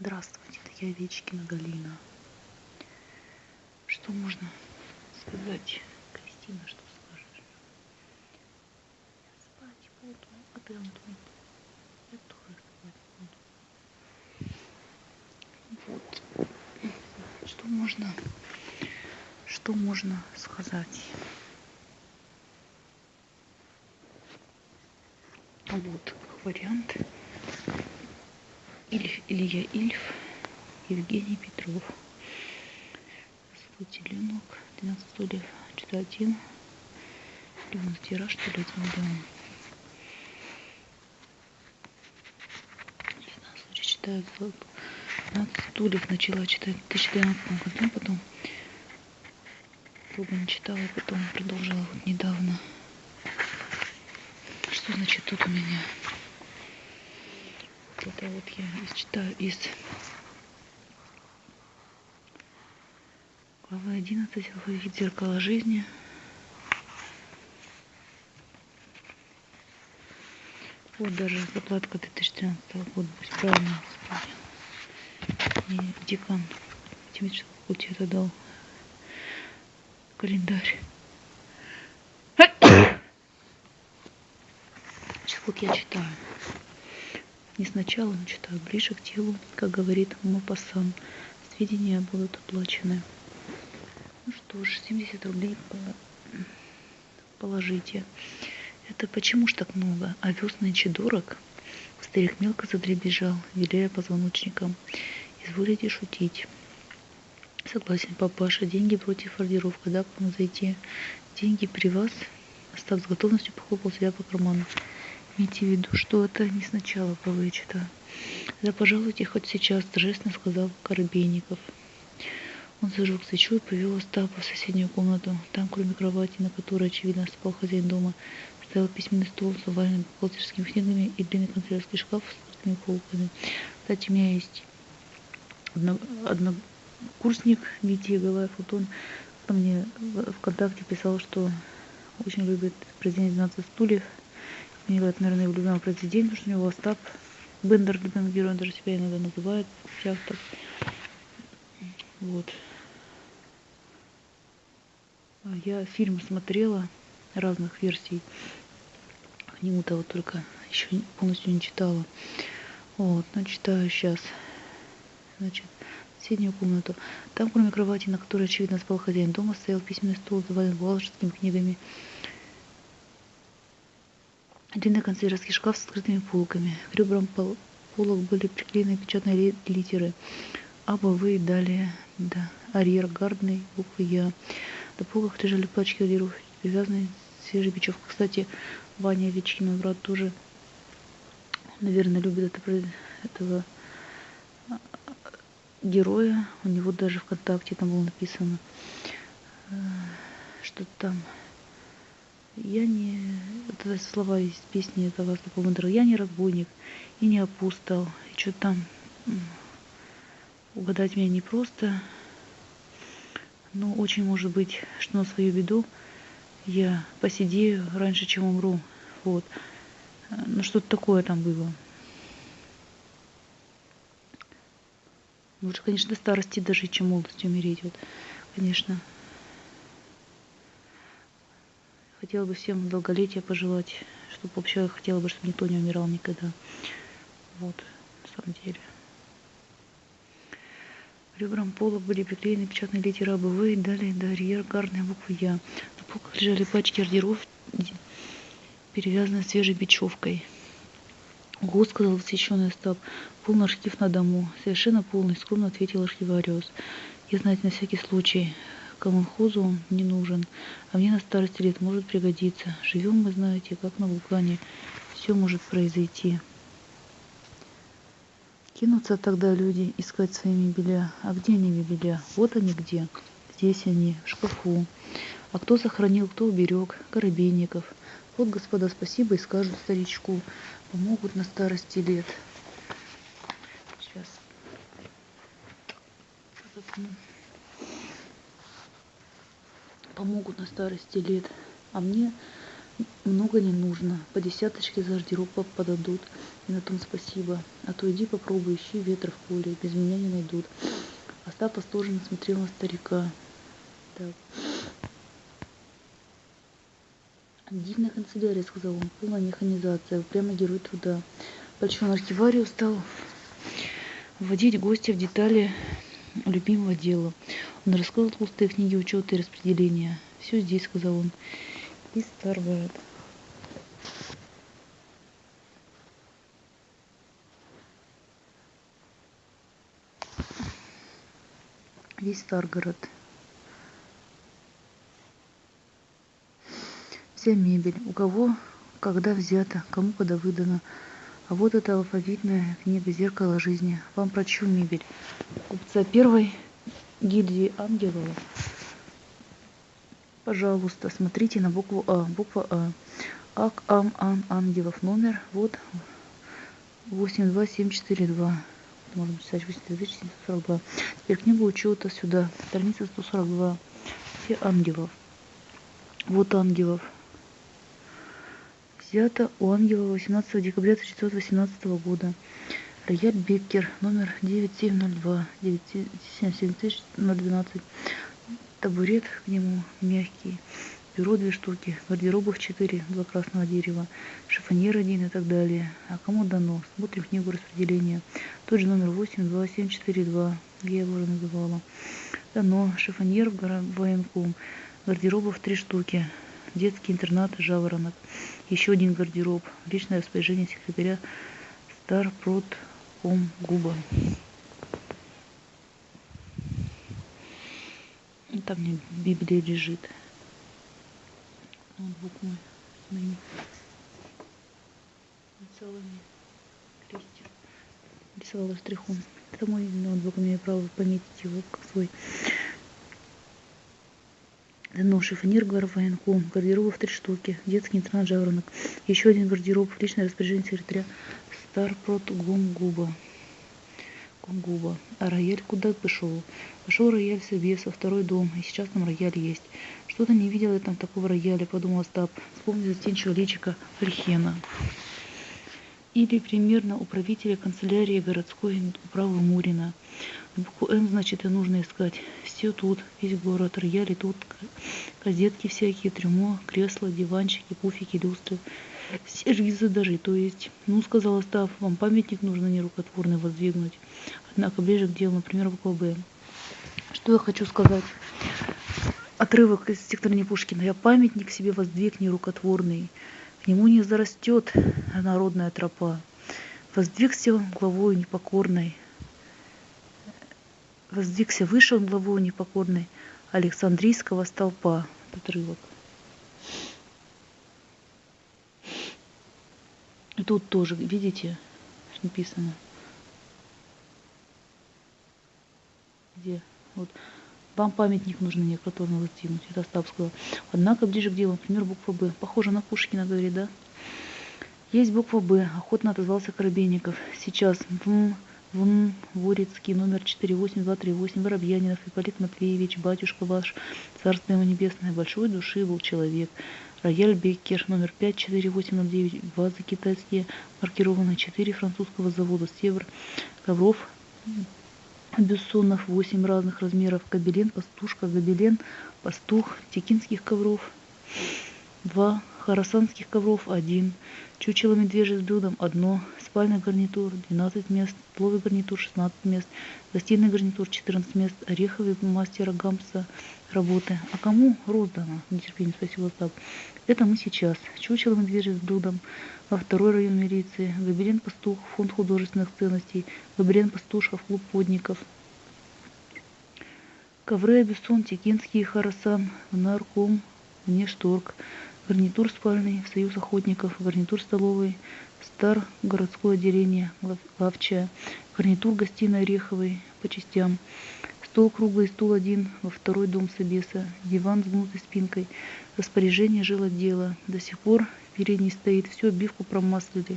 Здравствуйте, это я Вечкина Галина. Что можно сказать? Кристина, что скажешь? Я спать буду, а ты? Я тоже спать буду. Вот. Что можно, что можно сказать? Вот как вариант. Ильф, Илья Ильф, Евгений Петров. Свой теленок, 12 стульев, 4-1. Миллион тираж, что ли, 1 миллион. Читаю 12 стульев, начала читать в 2012 году, потом долго не читала, потом продолжила вот недавно. Что значит тут у меня? Это вот я читаю из главы 11 алфавит зеркала жизни вот даже заплатка 2013 года пусть правильно и декан математического факультета дал календарь. Сейчас вот я читаю не сначала, но читаю ближе к телу, как говорит Мопассан. Сведения будут оплачены. Ну что ж, 70 рублей положите. Это почему ж так много? А нынче дорог? Старик мелко задребежал, виляя позвоночником. Изволите шутить. Согласен, папаша. Деньги против ордеров. Когда к вам зайти? Деньги при вас? Остап с готовностью похлопал себя по карману. Имейте в виду, что это не сначала вычета. Да пожалуйте хоть сейчас, торжественно сказал Коробейников. Он зажег свечу и повел Остапа в соседнюю комнату. Там, кроме кровати, на которой, очевидно, спал хозяин дома, стоял письменный стол, заваленный бухгалтерскими книгами и длинный канцелярский шкаф с открытыми полками. Кстати, у меня есть одно, однокурсник Витя Галаев. Вот он мне в ВКонтакте писал, что очень любит произведение 12 стульев – него это, наверное, его любимое произведение, потому что у него Остап Бендер, любимый герой, он даже себя иногда называет, автор. Вот. А я фильм смотрела разных версий. К вот только еще полностью не читала. Вот, но читаю сейчас. Значит, соседнюю комнату. Там, кроме кровати, на которой, очевидно, спал хозяин дома, стоял письменный стол, завален бухгалтерскими книгами. Длинный канцелярский шкаф с открытыми полками. К ребрам пол полок были приклеены печатные литеры. А, Б, В и далее. Да. Арьергардный, буквы Я. На полках лежали пачки ордеров, привязанные свежей бечевкой. Кстати, Ваня Вечкин, мой брат, тоже, наверное, любит это, этого а, героя. У него даже ВКонтакте там было написано, э, что там я не... Это слова из песни этого Степа Я не разбойник и не опустал. И что там... Угадать меня непросто. Но очень может быть, что на свою беду я посидею раньше, чем умру. Вот. Ну, что-то такое там было. Лучше, конечно, до старости дожить, чем молодости умереть. Вот, конечно. Хотела бы всем долголетия пожелать, чтобы вообще хотела бы, чтобы никто не умирал никогда. Вот, на самом деле. Ребрам пола были приклеены печатные литеры АБВ и далее до арьергарной буквы Я. На полках лежали пачки ордеров, перевязанные свежей бечевкой. Ого, сказал восхищенный Остап, полный архив на дому. Совершенно полный, скромно ответил архивариус. Я, знаете, на всякий случай колхозу он не нужен, а мне на старости лет может пригодиться. Живем мы, знаете, как на вулкане. Все может произойти. Кинутся тогда люди искать свои мебеля. А где они мебеля? Вот они где. Здесь они, в шкафу. А кто сохранил, кто уберег? Коробейников. Вот, господа, спасибо и скажут старичку. Помогут на старости лет. Сейчас. Запну помогут на старости лет. А мне много не нужно. По десяточке за гардероб подадут. И на том спасибо. А то иди попробуй, ищи ветра в поле. Без меня не найдут. Остап восторженно смотрел на старика. Так. Дивная канцелярия, сказал он, полная механизация, прямо герой труда. Большой архивариус стал вводить гостя в детали любимого дела. Он раскрыл толстые книги учета и распределения. Все здесь, сказал он. И Старгород. Весь Старгород. Вся мебель. У кого когда взята, кому когда выдана. А вот это алфавитная книга «Зеркало жизни». Вам прочу мебель. Купца первой гильдии ангелов. Пожалуйста, смотрите на букву А. Буква А. Ак, Ам, Ан, Ангелов. Номер вот 82742. Можно писать 82742. Теперь книгу учета сюда. Страница 142. Все ангелов. Вот ангелов взято у ангела 18 декабря 1918 года. Рояль Беккер, номер 9702, 97012. Табурет к нему мягкий. Бюро две штуки, гардеробов четыре, два красного дерева, шифоньер один и так далее. А кому дано? Смотрим книгу распределения. Тот же номер 82742, я его уже называла. Дано, шифоньер в военком, гардеробов три штуки, детский интернат «Жаворонок», еще один гардероб, личное распоряжение секретаря Старпродком Губа. Там мне Библия лежит. Ноутбук мой. Ныне. Рисовала мне крестик. Рисовала штрихом. Это мой ноутбук, имею право пометить его свой. Дано шифонер военком, гардеробов три штуки, детский интернат жаворонок, еще один гардероб, личное распоряжение секретаря Старпрот Гунгуба. Гунгуба. А рояль куда пошел? Пошел рояль себе со второй дом, и сейчас там рояль есть. Что-то не видел я там такого рояля, подумал Остап, вспомнил застенчивого личика Альхена. Или примерно управителя канцелярии городской управы Мурина. Букву М, значит, и нужно искать. Все тут, весь город, рояли тут, газетки всякие, трюмо, кресла, диванчики, пуфики, люстры. Сервизы даже, то есть, ну, сказал Остав, вам памятник нужно нерукотворный воздвигнуть. Однако ближе к делу, например, буква Б. Что я хочу сказать? Отрывок из стихотворения Пушкина. Я памятник себе воздвиг нерукотворный. К нему не зарастет народная тропа. Воздвигся главою непокорной, воздвигся выше он главой непокорной Александрийского столпа. Отрывок. Тут тоже, видите, написано. Где? Вот. Вам памятник нужно некоторый воздвигнуть. Это Остап сказал. Однако ближе к делу, например, буква Б. Похоже на Пушкина, говорит, да? Есть буква Б. Охотно отозвался Коробейников. Сейчас. М в Ворицкий, номер 48238, Воробьянинов, Ипполит Матвеевич, батюшка ваш, царство ему небесное, большой души был человек. Рояль Беккер, номер 54809, вазы китайские, маркированные 4 французского завода «Север», ковров Бессонов 8 разных размеров, кабелен, пастушка, гобелен, пастух, текинских ковров, 2 харасанских ковров, 1 чучело медвежье с блюдом, 1 спальный гарнитур 12 мест, столовый гарнитур 16 мест, гостиный гарнитур 14 мест, ореховый мастера Гамса работы. А кому роздано? Нетерпение спросил Остап. Это мы сейчас. Чучело медвежье с блюдом во второй район милиции, Габелен Пастух, фонд художественных ценностей, Габелен Пастушев, клуб подников. Ковры Абессон, Текинский, Харасан, Нарком, Внешторг, гарнитур спальный, Союз охотников, гарнитур столовый, Стар, городское отделение, лавчая, гарнитур гостиной Ореховой по частям, стол круглый, стул один, во второй дом Собеса, диван с гнутой спинкой, распоряжение жил отдела, до сих пор передний стоит, всю обивку промаслили,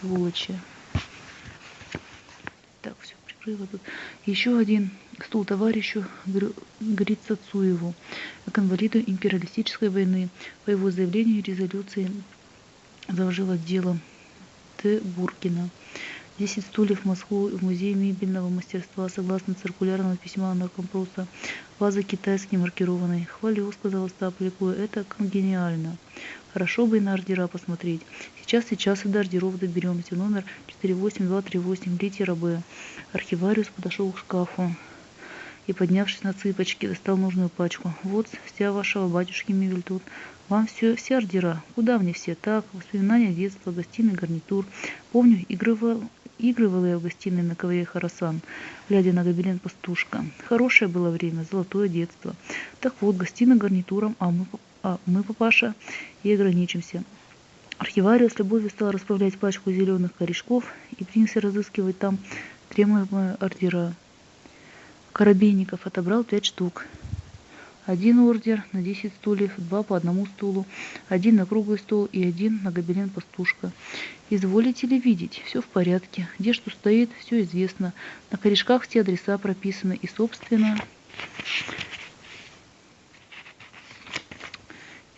сволочи. Так, все, закрыла тут. Еще один стул товарищу Грицацуеву, к инвалиду империалистической войны. По его заявлению резолюции заложила дело Т. Буркина. 10 стульев в в музей мебельного мастерства согласно циркулярного письма наркомпроса. Ваза китайский маркированный. Хвалю, сказал Остап ликуя, это гениально. Хорошо бы и на ордера посмотреть. Сейчас, сейчас и до ордеров доберемся. Номер 48238, литера Б. Архивариус подошел к шкафу и, поднявшись на цыпочки, достал нужную пачку. Вот вся вашего батюшки мебель тут. Вам все, все ордера. Куда мне все? Так, воспоминания детства, гостиный гарнитур. Помню, игрывал, игрывала я в гостиной на ковре Харасан, глядя на гобелен пастушка. Хорошее было время, золотое детство. Так вот, гостиный гарнитуром, а мы а мы, папаша, и ограничимся. Архивариус с любовью стал расправлять пачку зеленых корешков и принялся разыскивать там требуемые ордера. Коробейников отобрал пять штук. Один ордер на 10 стульев, два по одному стулу, один на круглый стол и один на гобелен пастушка. Изволите ли видеть? Все в порядке. Где что стоит, все известно. На корешках все адреса прописаны и, собственно,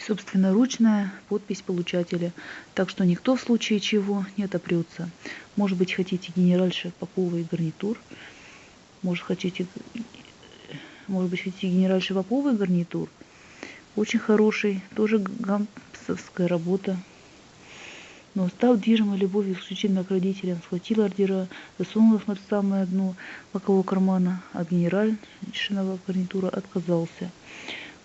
собственноручная подпись получателя, так что никто в случае чего не отопрется. Может быть, хотите генеральша Попова и гарнитур? Может, хотите, может быть, хотите генеральша Попова и гарнитур? Очень хороший, тоже гампсовская работа. Но став движимой любовью исключительно к родителям, схватил ордера, засунул их на самое дно бокового кармана, а генеральшиного гарнитура отказался.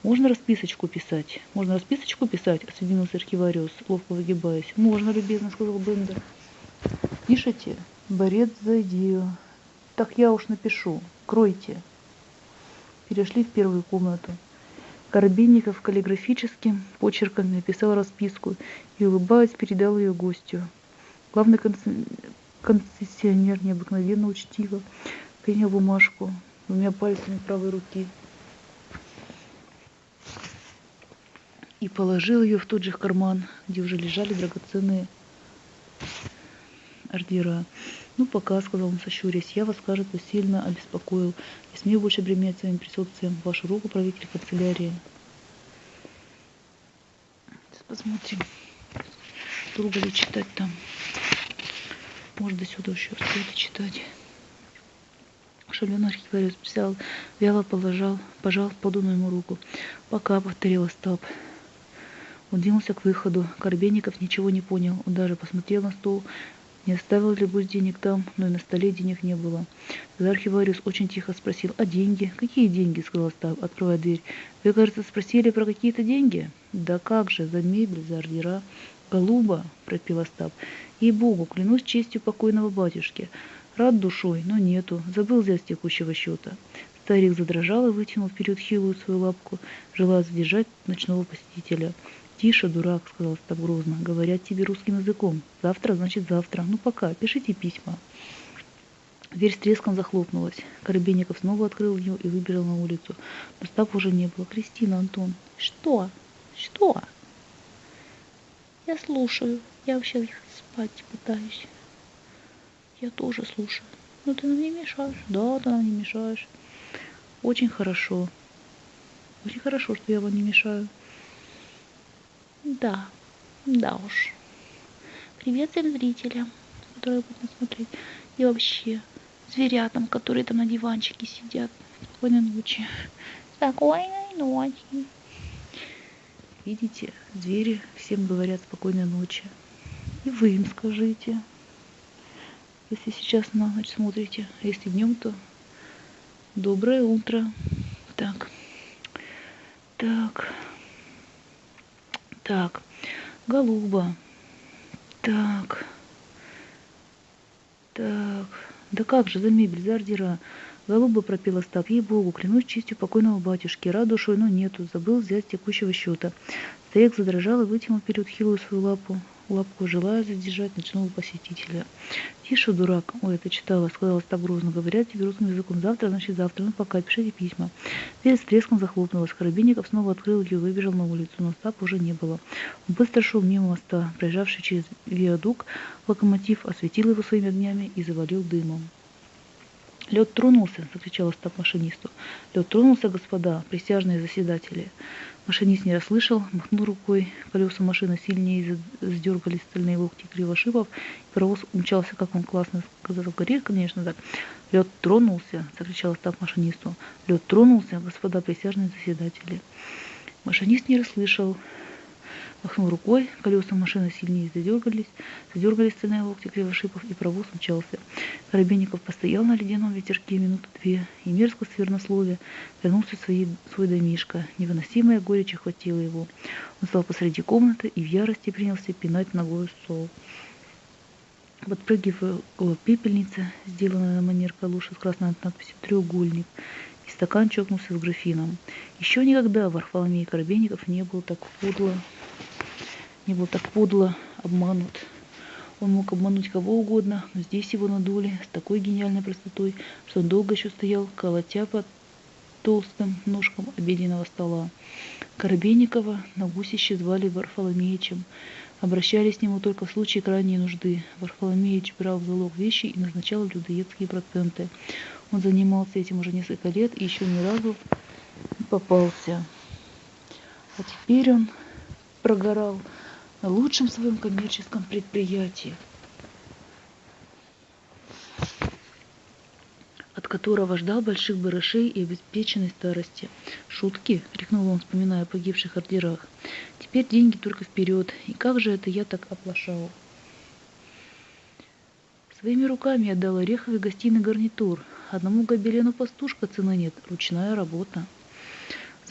Можно расписочку писать? Можно расписочку писать? Осведомился архивариус, ловко выгибаясь. Можно, любезно, сказал Бендер. Пишите? Борец за идею. Так я уж напишу. Кройте. Перешли в первую комнату. Коробейников каллиграфическим почерком написал расписку и, улыбаясь, передал ее гостю. Главный концессионер необыкновенно учтиво принял бумажку двумя пальцами правой руки – и положил ее в тот же карман, где уже лежали драгоценные ордера. Ну, пока, сказал он, сощурясь, я вас, кажется, сильно обеспокоил. Не смею больше бременять своим присутствием. Вашу руку, правитель канцелярии. Сейчас посмотрим, долго ли читать там. Может, до сюда еще успеете читать. Шаленый архивариус взял, вяло положил, пожал поданную ему руку. Пока, повторил Остап. Он двинулся к выходу. Корбейников ничего не понял. Он даже посмотрел на стол. Не оставил ли Гусь денег там, но и на столе денег не было. Тогда архивариус очень тихо спросил, а деньги? Какие деньги? сказал Остап, открывая дверь. Вы, кажется, спросили про какие-то деньги? Да как же, за мебель, за ордера. Голуба, пропил Остап. Ей-богу, клянусь честью покойного батюшки. Рад душой, но нету. Забыл взять с текущего счета. Старик задрожал и вытянул вперед хилую свою лапку, желая задержать ночного посетителя. «Тише, дурак», — сказал Став грозно, — «говорят тебе русским языком. Завтра, значит, завтра. Ну, пока, пишите письма». Дверь с треском захлопнулась. Коробейников снова открыл ее и выбежал на улицу. Но Став уже не было. «Кристина, Антон». «Что? Что?» «Я слушаю. Я вообще спать пытаюсь». «Я тоже слушаю». «Ну, ты нам не мешаешь». «Да, ты нам не мешаешь». «Очень хорошо. Очень хорошо, что я вам не мешаю». Да, да уж. Привет всем зрителям, которые будут смотреть. И вообще, зверятам, которые там на диванчике сидят. Спокойной ночи. Спокойной ночи. Видите, звери всем говорят спокойной ночи. И вы им скажите. Если сейчас на ночь смотрите, а если днем, то доброе утро. Так. Так. Так, голуба. Так. Так. Да как же, за мебель, за ордера. Голуба пропил Остап. Ей-богу, клянусь честью покойного батюшки. Рад душой, но нету. Забыл взять текущего счета. Старик задрожал и вытянул вперед хилую свою лапу лапку, желая задержать ночного посетителя. «Тише, дурак!» «Ой, это читала», — сказала так грозно. «Говорят тебе русским языком. Завтра, значит, завтра. Ну, пока, пишите письма». Дверь с треском захлопнулась. Коробейников снова открыл ее и выбежал на улицу, но Остап уже не было. Он быстро шел мимо моста, проезжавший через виадук. Локомотив осветил его своими огнями и завалил дымом. Лед тронулся, закричал Остап машинисту. Лед тронулся, господа, присяжные заседатели. Машинист не расслышал, махнул рукой. Колеса машины сильнее сдергали стальные локти кривошипов. И паровоз умчался, как он классно сказал. Горит, конечно, так. Лед тронулся, закричал Остап машинисту. Лед тронулся, господа присяжные заседатели. Машинист не расслышал, Махнул рукой, колеса машины сильнее задергались, задергались стальные локти кривошипов, и провоз умчался. Коробейников постоял на ледяном ветерке минуты две, и мерзко свернословие вернулся в свои, свой домишко. Невыносимая горечь охватила его. Он стал посреди комнаты и в ярости принялся пинать ногой стол. Подпрыгивая около пепельницы, сделанная на манер калуши с красной надписью «Треугольник», и стакан чокнулся с графином. Еще никогда Варфоломей Коробейников не был так подло не был так подло обманут. Он мог обмануть кого угодно, но здесь его надули с такой гениальной простотой, что он долго еще стоял, колотя под толстым ножком обеденного стола. Коробейникова на гусище звали Варфоломеичем. Обращались к нему только в случае крайней нужды. Варфоломеич брал в залог вещи и назначал людоедские проценты. Он занимался этим уже несколько лет и еще ни разу не попался. А теперь он прогорал на лучшем своем коммерческом предприятии, от которого ждал больших барышей и обеспеченной старости. «Шутки!» — крикнул он, вспоминая о погибших ордерах. «Теперь деньги только вперед, и как же это я так оплошал?» Своими руками отдал ореховый гостиный гарнитур. Одному гобелену пастушка цены нет, ручная работа.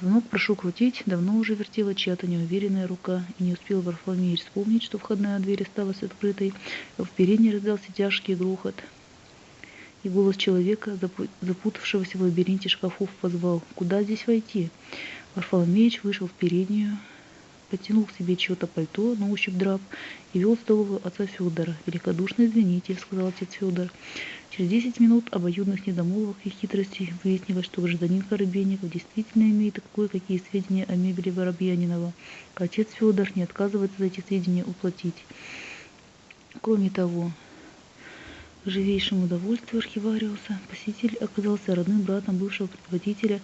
Звонок прошу крутить, давно уже вертела чья-то неуверенная рука, и не успел Варфоломеич вспомнить, что входная дверь осталась открытой, в передней раздался тяжкий грохот. И голос человека, запутавшегося в лабиринте шкафов, позвал «Куда здесь войти?». Варфоломеич вышел в переднюю, потянул к себе чье-то пальто на ощупь драп и вел в столовую отца Федора. «Великодушно извините», — сказал отец Федор. Через десять минут обоюдных недомолвок и хитростей выяснилось, что гражданин Коробейников действительно имеет кое-какие сведения о мебели Воробьянинова, а отец Федор не отказывается за эти сведения уплатить. Кроме того, к живейшему удовольствию архивариуса посетитель оказался родным братом бывшего предводителя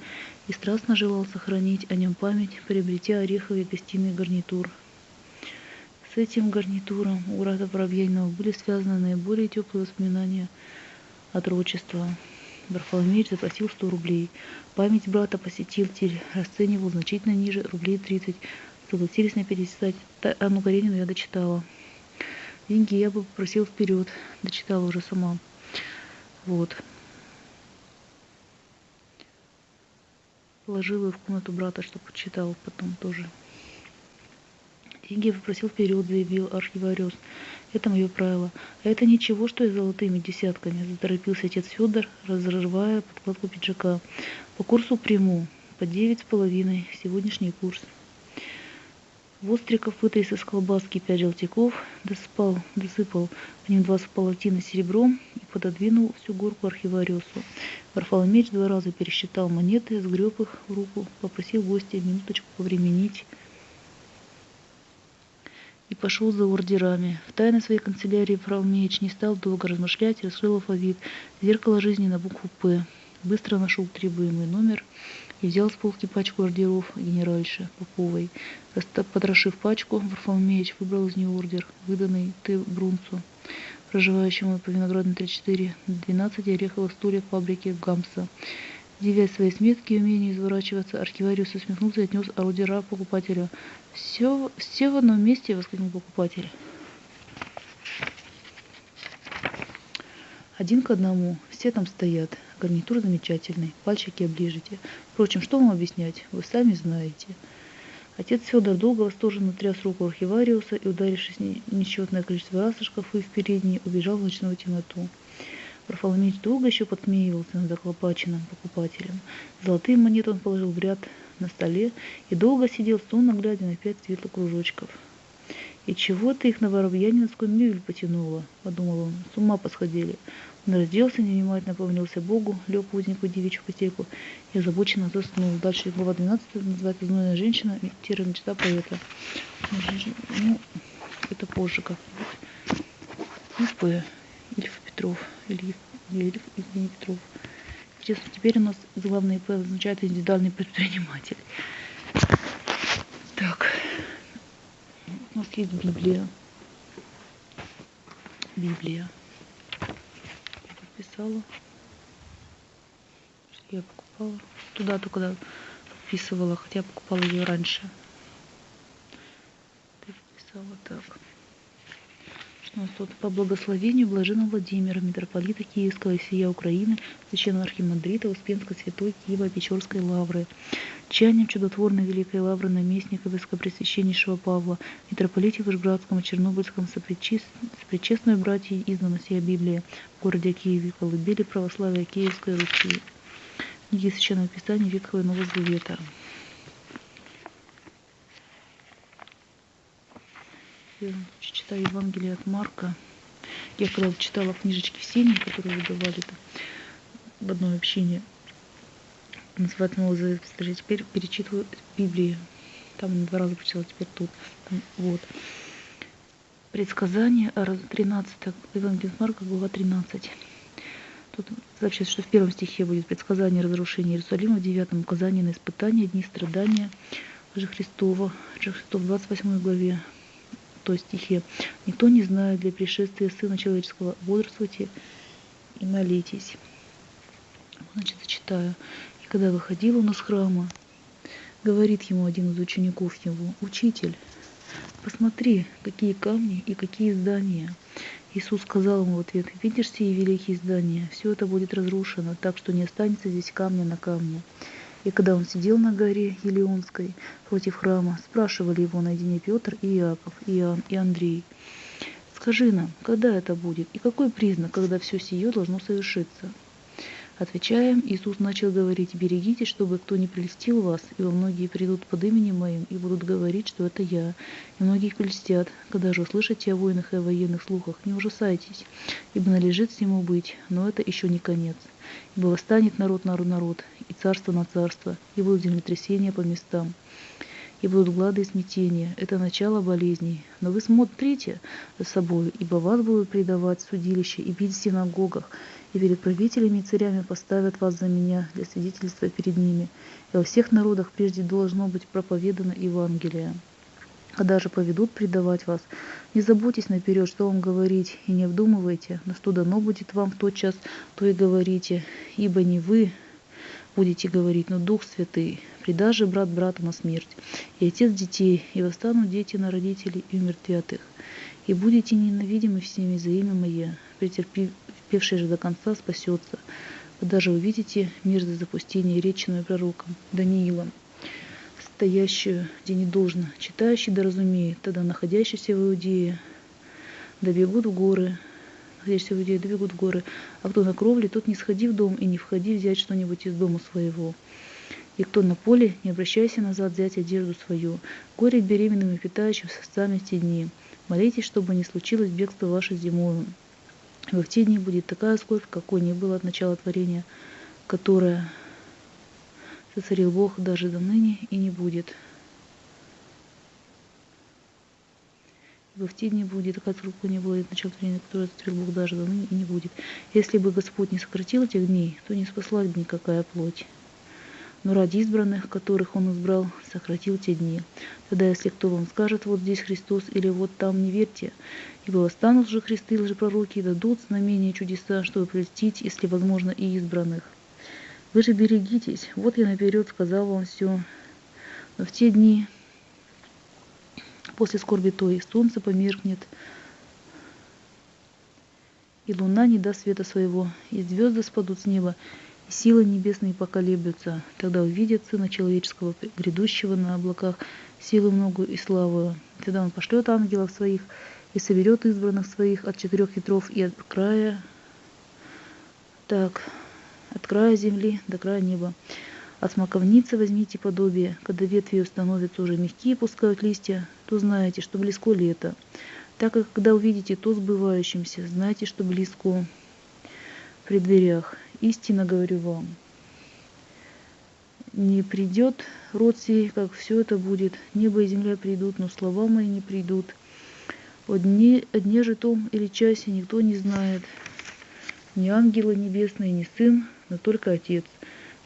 и страстно желал сохранить о нем память, приобретя ореховый гостиный гарнитур. С этим гарнитуром у брата Воробьянинова были связаны наиболее теплые воспоминания – отрочества. Варфоломеич запросил 100 рублей. Память брата посетитель расценивал значительно ниже, рублей 30. Согласились на 50. Анну Каренину я дочитала. Деньги я бы попросил вперед. Дочитала уже сама. Вот. Положила в комнату брата, чтобы почитал потом тоже. Деньги попросил вперед, заявил архивариус. Это мое правило. А это ничего, что я золотыми десятками, заторопился отец Федор, разрывая подкладку пиджака. По курсу приму. По девять с половиной. Сегодняшний курс. Востриков вытряс из колбаски пять желтяков, досыпал, досыпал по ним два полотина серебром и пододвинул всю горку архивариусу. Варфоломеич два раза пересчитал монеты, сгреб их в руку, попросил гостя минуточку повременить и пошел за ордерами. В тайной своей канцелярии Фралмеич не стал долго размышлять, раскрыл алфавит, зеркало жизни на букву «П». Быстро нашел требуемый номер и взял с полки пачку ордеров генеральши Поповой. Потрошив пачку, Варфоломеич выбрал из нее ордер, выданный Т. Брунцу, проживающему по Виноградной 34, 12 ореховых стульев фабрики Гамса. Девясь своей сметки и умению изворачиваться, архивариус усмехнулся и отнес ордера покупателю. Все, все в одном месте, воскликнул покупатель. Один к одному, все там стоят. Гарнитур замечательный, пальчики оближите. Впрочем, что вам объяснять, вы сами знаете. Отец Федор долго восторженно тряс руку архивариуса и, ударившись несчетное количество раз в шкафы в передней, убежал в ночную темноту. Варфоломеич долго еще подсмеивался над заклопаченным покупателем. Золотые монеты он положил в ряд на столе и долго сидел сонно, глядя на пять светлых кружочков. «И чего-то их на воробьяниновскую мебель потянуло», — подумал он. «С ума посходили». Он разделся, невнимательно помолился Богу, лег в узенькую девичью постельку и озабоченно заснул. Дальше глава 12 называется «Знойная женщина» и тира мечта поэта. Ну, это позже как-нибудь. Ну, Петров. Ильев Лебедев Евгений Петров. Интересно, теперь у нас главный П означает индивидуальный предприниматель. Так, у нас есть Библия. Библия. Я подписала. Я покупала. Туда только когда подписывала, хотя покупала ее раньше. Ты подписала так. У тут? По благословению Блаженного Владимира, митрополита Киевского и всея Украины, священного архимандрита Успенской Святой Киева Печорской Лавры, чаянием чудотворной Великой Лавры наместника Высокопресвященнейшего Павла, митрополите Вышградском, Чернобыльском, сопричестную братья издана сия Библия в городе Киеве, колыбели православия Киевской Руси. Книги Священного Писания Ветхого и Нового Завета. Я читаю Евангелие от Марка. Я когда читала книжечки в Сене, которые выдавали там в одной общине, Новый Завет, теперь перечитываю Библию. Там два раза прочитала, теперь тут. Там, вот. Предсказание 13, Евангелие от Марка, глава 13. Тут сообщается, что в первом стихе будет предсказание разрушения Иерусалима, в девятом указание на испытания, дни страдания же Христова, же Христов в 28 главе, той стихе. Никто не знает для пришествия Сына Человеческого, бодрствуйте и молитесь. Значит, зачитаю. И когда выходил он из храма, говорит ему один из учеников его, «Учитель, посмотри, какие камни и какие здания». Иисус сказал ему в ответ, видишь сие великие здания, все это будет разрушено, так что не останется здесь камня на камне. И когда он сидел на горе Елеонской против храма, спрашивали его наедине Петр и Иаков, и Иоанн и Андрей. «Скажи нам, когда это будет, и какой признак, когда все сие должно совершиться?» Отвечая, Иисус начал говорить, «Берегитесь, чтобы кто не прельстил вас, ибо многие придут под именем Моим и будут говорить, что это Я, и многих прельстят. Когда же услышите о войнах и о военных слухах, не ужасайтесь, ибо належит всему быть, но это еще не конец. Ибо восстанет народ на народ, и царство на царство, и будут землетрясения по местам, и будут глады и смятения. Это начало болезней. Но вы смотрите за собой, ибо вас будут предавать в судилище и бить в синагогах, и перед правителями и царями поставят вас за меня для свидетельства перед ними. И во всех народах прежде должно быть проповедано Евангелие. Когда же поведут предавать вас, не заботьтесь наперед, что вам говорить, и не вдумывайте, но что дано будет вам в тот час, то и говорите, ибо не вы будете говорить, но Дух Святый, предаже брат брату на смерть, и отец детей, и восстанут дети на родителей, и умертвят их. И будете ненавидимы всеми за имя Мое, претерпи, терпевший же до конца, спасется. Вы даже увидите мерзость запустения, реченную пророком Даниилом, стоящую, где не должно, читающий да разумеет, тогда находящийся в Иудее, добегут в горы, находящийся в Иудее, добегут в горы, а кто на кровле, тот не сходи в дом и не входи взять что-нибудь из дома своего. И кто на поле, не обращайся назад взять одежду свою. Горе беременным и питающим состами в те дни. Молитесь, чтобы не случилось бегство ваше зимою. В те дни будет такая скорбь, какой не было от начала творения, которая сотворил Бог даже до ныне и не будет. Ибо в те дни будет такая скорбь, какой не было от начала творения, которая сотворил Бог даже до ныне и не будет. Если бы Господь не сократил этих дней, то не спасла бы никакая плоть но ради избранных, которых Он избрал, сократил те дни. Тогда, если кто вам скажет, вот здесь Христос или вот там, не верьте, ибо восстанут же Христы и лжепророки дадут знамения и чудеса, чтобы прельстить, если возможно, и избранных. Вы же берегитесь, вот я наперед сказал вам все. Но в те дни, после скорби той, солнце померкнет, и луна не даст света своего, и звезды спадут с неба, и силы небесные поколеблются. Тогда увидят Сына Человеческого, грядущего на облаках, силу многую и славу. Тогда Он пошлет ангелов своих и соберет избранных своих от четырех ветров и от края, так, от края земли до края неба. От смоковницы возьмите подобие, когда ветви становятся уже мягкие, пускают листья, то знаете, что близко лето. Так как когда увидите то сбывающимся, знайте, что близко при дверях. Истинно говорю вам, не придет род сей, как все это будет. Небо и земля придут, но слова мои не придут. О дне, о дне же том или часе никто не знает, ни ангелы небесные, ни сын, но только Отец.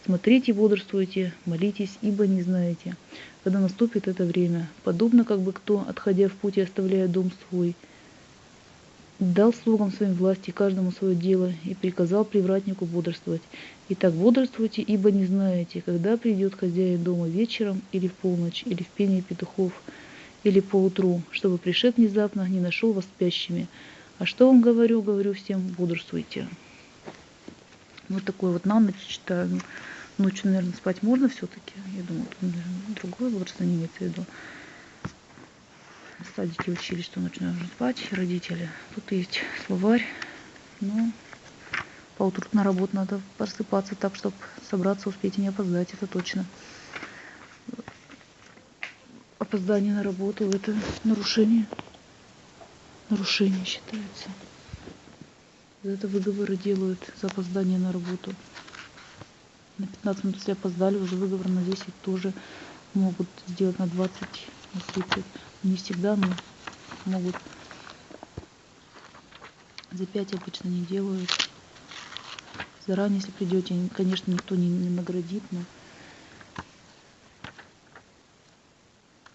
Смотрите, бодрствуйте, молитесь, ибо не знаете, когда наступит это время. Подобно как бы кто, отходя в путь и оставляя дом свой, дал слугам своим власти каждому свое дело и приказал привратнику бодрствовать. Итак, бодрствуйте, ибо не знаете, когда придет хозяин дома вечером или в полночь, или в пении петухов, или поутру, чтобы пришед внезапно не нашел вас спящими. А что вам говорю? Говорю всем, бодрствуйте. Вот такой вот на ночь читаю. Ночью, наверное, спать можно все-таки. Я думаю, тут, наверное, другой возраст не имеется в виду. В садике учили, что нужно спать, родители. Тут есть словарь. Ну, по утру на работу надо просыпаться так, чтобы собраться, успеть и не опоздать, это точно. Опоздание на работу – это нарушение. Нарушение считается. За это выговоры делают за опоздание на работу. На 15 минут, если опоздали, уже выговор на 10 тоже могут сделать на 20, 30. Не всегда, но могут. За 5 обычно не делают. Заранее, если придете, конечно, никто не, не наградит, но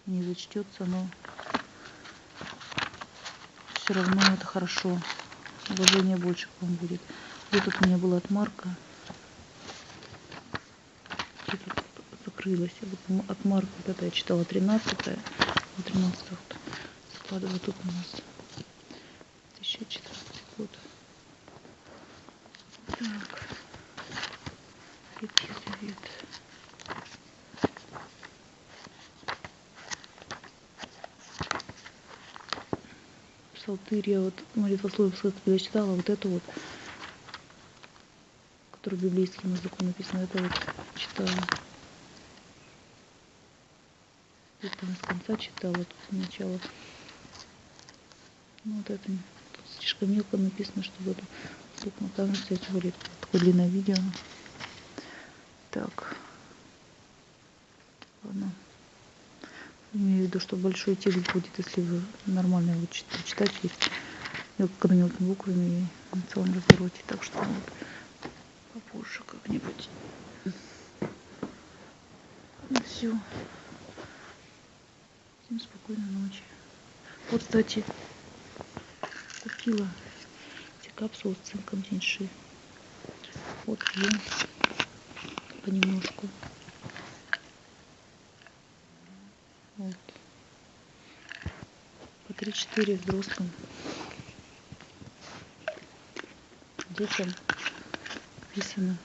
не зачтется, но все равно это хорошо. Уважение больше к вам будет. Вот тут у меня была отмарка. Что-то закрылась. Вот отмарка вот это я читала 13 -е. 13 вот. складываю тут у нас 2014 год. Так. Ветхий Завет. Псалтырь я вот молитвословие когда читала, вот это вот, который библейским языком написано, это вот читала. Это с конца читала, тут сначала. Ну, вот это тут слишком мелко написано, чтобы это стукнул. Там кстати, говорит, такое длинное видео. Так. Ладно. Имею в виду, что большой текст будет, если вы нормально его читать есть. Мелко мелкими буквами и на целом развороте. Так что вот попозже как-нибудь. Ну все. Всем спокойной ночи. Вот, кстати, купила эти капсулы с цинком теньши. Вот пью понемножку. Вот. По 3-4 взрослым. Детям написано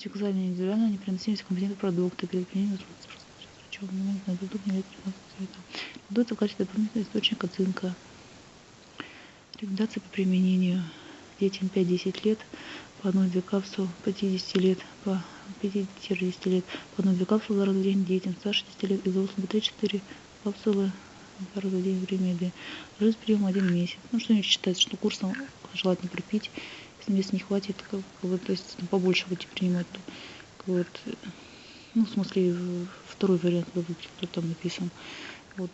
Текзальная индивидуально непереносимость компонентов продукта, перед применением момент на продукт не Продукты в качестве дополнительного источника цинка. Рекомендации по применению детям 5-10 лет по одной-две капсулы, по 50 лет, по 50-60 лет, по одной-две капсулы за раз в день детям старше 10 лет и взрослым по 3-4 капсулы раз в день время еды. Жизнь прием один месяц. Ну, что-нибудь считается, что курсом желательно пропить если не хватит, как, бы, то есть ну, побольше будете принимать, то как, вот, ну, в смысле, второй вариант вы кто там написан. Вот,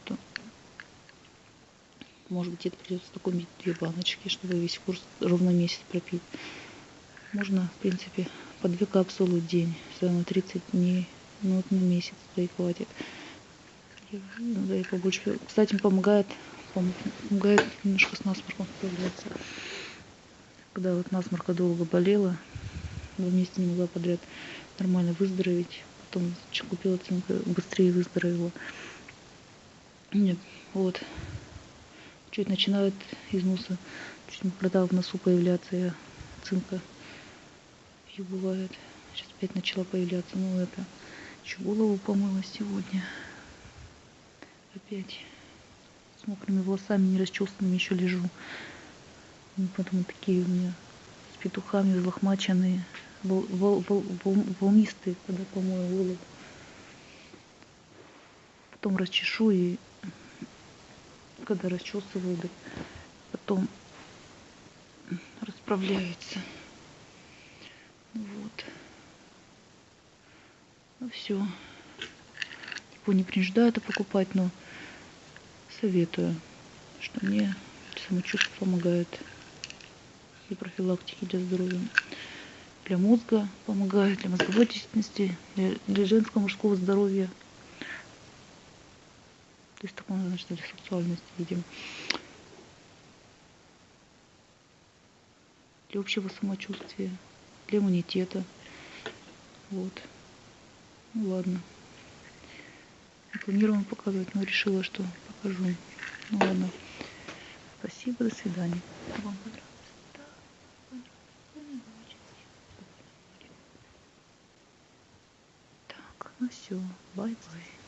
может быть, это придется такой две баночки, чтобы весь курс ровно месяц пропить. Можно, в принципе, по две капсулы в день, на 30 дней, ну, вот на месяц, да и хватит. Да и побольше. Кстати, помогает, помогает немножко с насморком справляться когда вот насморка долго болела, два месяца не могла подряд нормально выздороветь. Потом купила цинку, быстрее выздоровела. Нет, вот. Чуть начинает из носа, чуть мокрота в носу появляться, я цинка и бывает. Сейчас опять начала появляться, ну это, еще голову помыла сегодня. Опять с мокрыми волосами, не расчесанными еще лежу. Ну, потом такие у меня с петухами взлохмаченные, вол, вол, вол, вол, волнистые, когда помою голову. Потом расчешу и когда расчесываю, да, потом расправляется. Вот. Ну все. Его не принуждаю это покупать, но советую, что мне самочувствие помогает и профилактики для здоровья. Для мозга помогает, для мозговой деятельности, для, для женского мужского здоровья. То есть такое, значит, для сексуальности, видимо. Для общего самочувствия, для иммунитета. Вот. Ну ладно. Не планировала показывать, но решила, что покажу. Ну ладно. Спасибо, до свидания. Вам Так, ну все, bye-bye.